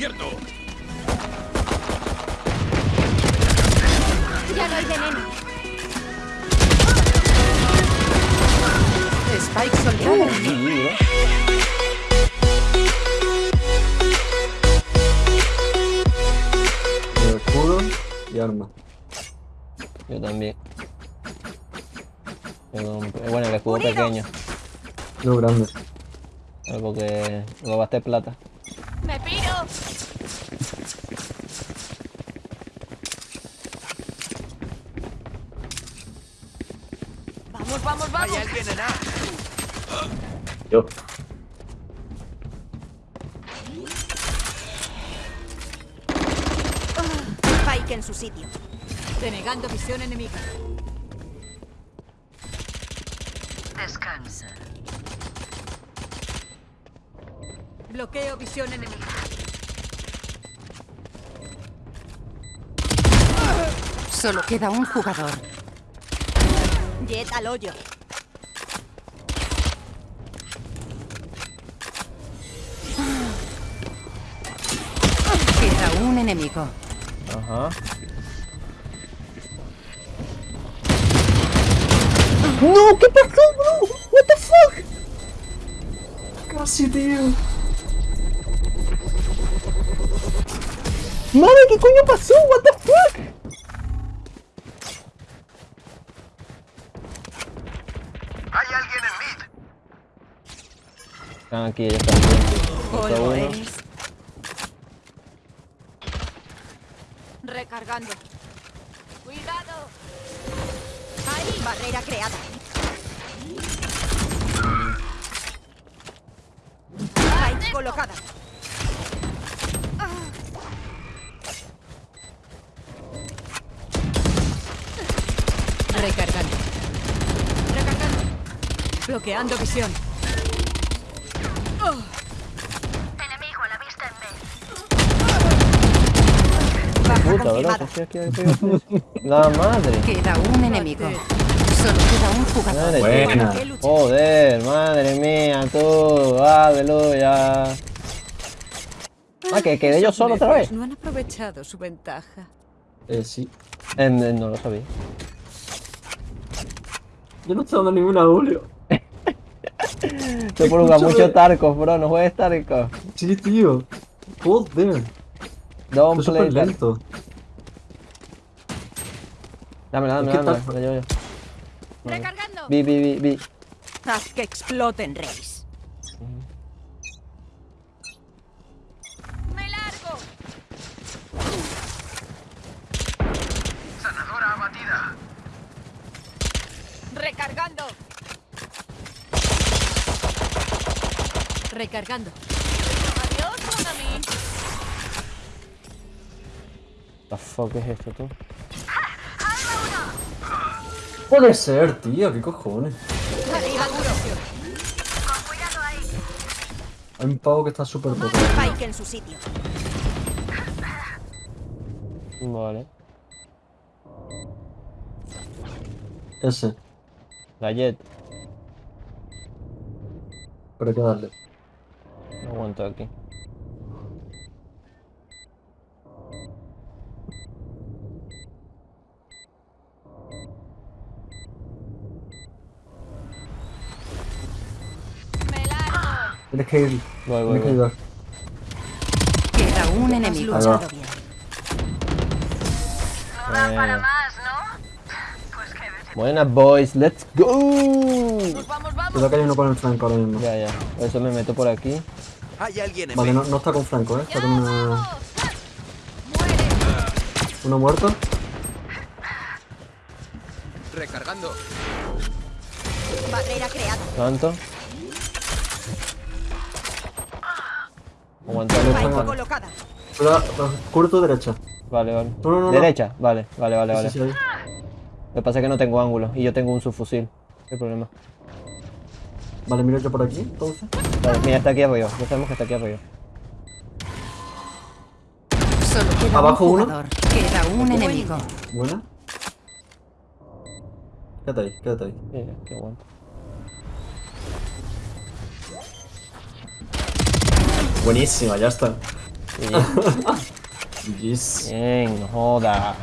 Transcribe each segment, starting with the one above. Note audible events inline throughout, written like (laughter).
descubierto! Ya no hay veneno. Spike soltado. Eh, escudo y arma. Yo también. Tengo un- Bueno, el escudo pequeño. Yo grande. Porque lo gasté plata. ¡Me piro! Vamos, vamos, vamos. ¿Hay alguien en A? Yo. Spike en su sitio. Denegando visión enemiga. Bloqueo visión enemiga. Solo queda un jugador. Jet al hoyo. Queda un enemigo. Ajá. ¡No! ¿Qué pasó, bro? ¿What the fuck? Casi, tío. Madre, ¿qué coño pasó? What the fuck? ¿Hay alguien en mid? Están aquí, ellos también. Otro Polvo eres. Recargando. Cuidado. Ahí, barrera creada. Spike colocada. Bloqueando visión. Enemigo a la vista en B. Baja Puta, confirmada. La madre. Queda un enemigo. Solo queda un jugador. Madre Buena. Joder, madre mía, tú. Aleluya. Ah, que quedé yo solo otra vez. No han aprovechado su ventaja. Eh, sí. Eh, no lo sabía. Yo no estoy dando ninguna, Julio. Te Escúchame. mucho Tarkov, bro. No juegues Tarkov. Sí, tío. Joder. Don't Estoy play lento. Dámela, dámela, dámela. La llevo yo. Recargando. Vi, vi, vi, vi. Haz que exploten, Reis. Me largo. Sanadora abatida. Recargando. Recargando. Adiós. The fuck es esto, tú? Puede ser, tío. ¿Qué cojones? Arriba. Hay un pavo que está súper potente. Spike en su sitio. Vale. Ese. La Jet. Pero hay que darle. No aguanto aquí. Tienes que ir. Voy, voy, Tienes que voy. ayudar. Queda un enemigo. Ahí va. Luchado bien. Para Eh, más, Buenas, boys. Let's go. Vamos, vamos, vamos. Cuidado que hay uno con el Franco ahora mismo. Ya, ya. Por eso me meto por aquí. ¿Hay alguien en Vale, no, no está con Franco, ¿eh? Está con una... uno muerto. Recargando. Barrera creada. ¿Cuánto? Aguantando. Spike aguantando. colocada. Tu derecha. Vale, vale. No, no. ¿Derecha? Vale, vale, vale, vale. Sí, sí. Lo que pasa es que no tengo ángulo y yo tengo un subfusil. ¿Qué problema? Vale, miro yo por aquí, entonces. Vale, mira, está aquí arriba. Ya sabemos que está aquí arriba. Solo queda Abajo un uno. jugador. Queda un enemigo. Buena. Quédate ahí, quédate ahí. Sí, ya, qué aguanto. Buenísima, ya está. Sí. (laughs) Yes. Bien, no joda.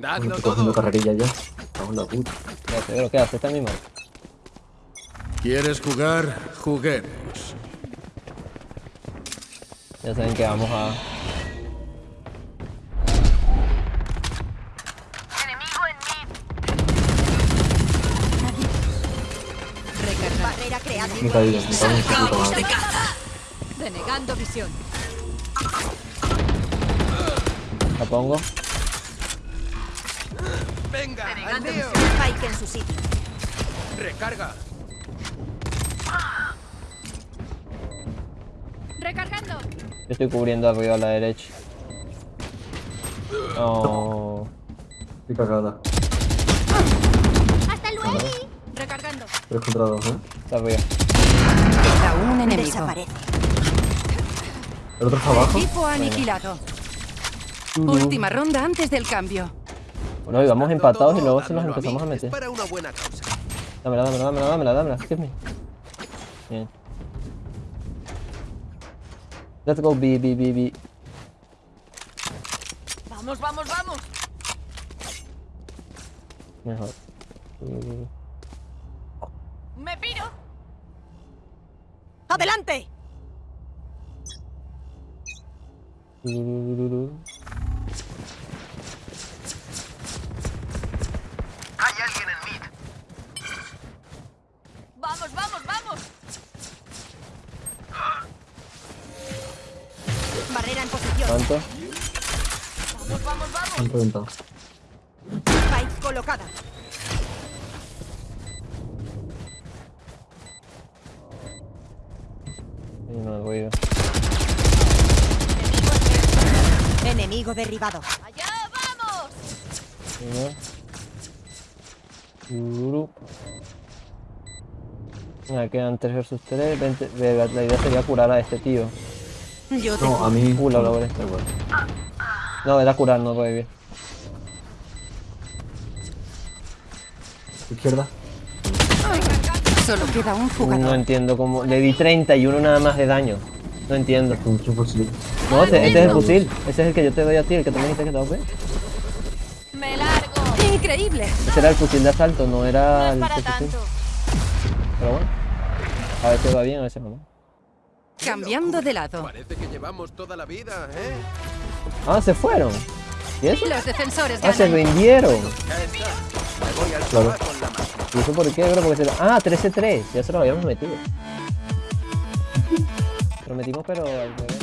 Dadlo estoy cogiendo todo. carrerilla ya. Vamos la puta. Sé lo que hace misma. ¿Quieres jugar? Juguemos. Ya saben que vamos a. Enemigo en mid. Recargar. Barrera puta madre. Denegando visión. La pongo. Venga, al. Spike en su sitio. Recarga. Recargando. Estoy cubriendo arriba a la derecha. Oh. Estoy cagada. Hasta luego. Recargando. 3 contra 2, ¿eh? Está arriba. Queda un enemigo. Desaparece. El otro está abajo. Equipo aniquilado. Última ronda antes del cambio. Bueno, y vamos Dadlo empatados y luego se nos empezamos a meter. Dámela, dámela, dámela, dámela, dámela. Excuse me. Bien. Let's go B, B, B, B. Vamos, vamos, vamos. Mejor. Me piro. Adelante. uh, Hay alguien en mid. Vamos, vamos, vamos. Barrera en posición. ¿Cuánto? Vamos, vamos, vamos. Han reventado. Spike colocada. Ay, no voy a ir. Enemigo derribado. ¡Allá vamos! Uno. Uru. Venga, quedan 3 versus 3. la idea sería curar a este tío. Yo No, a mí. Uh, la logré. Da igual. No, era curar, no revivir. Izquierda. Solo queda un No jugador. entiendo cómo. Le di 31 nada más de daño. No entiendo. Con mucho fusil. No, este, este es el fusil. Ese es el que yo te doy a ti, el que tú me dijiste que te doy. ¡Me largo! Increíble. Ese era el fusil de asalto, no No era es el para tanto. Pero bueno. A veces va bien, a veces no. Cambiando de lado. Parece que llevamos toda la vida, ¿eh? Ah, se fueron. ¿Y eso? Los defensores Ah, se rindieron. Claro. ¿Y eso por qué, bro? Porque se lo... Ah, 13-3. Ya se lo habíamos metido. Lo metimos, pero al revés.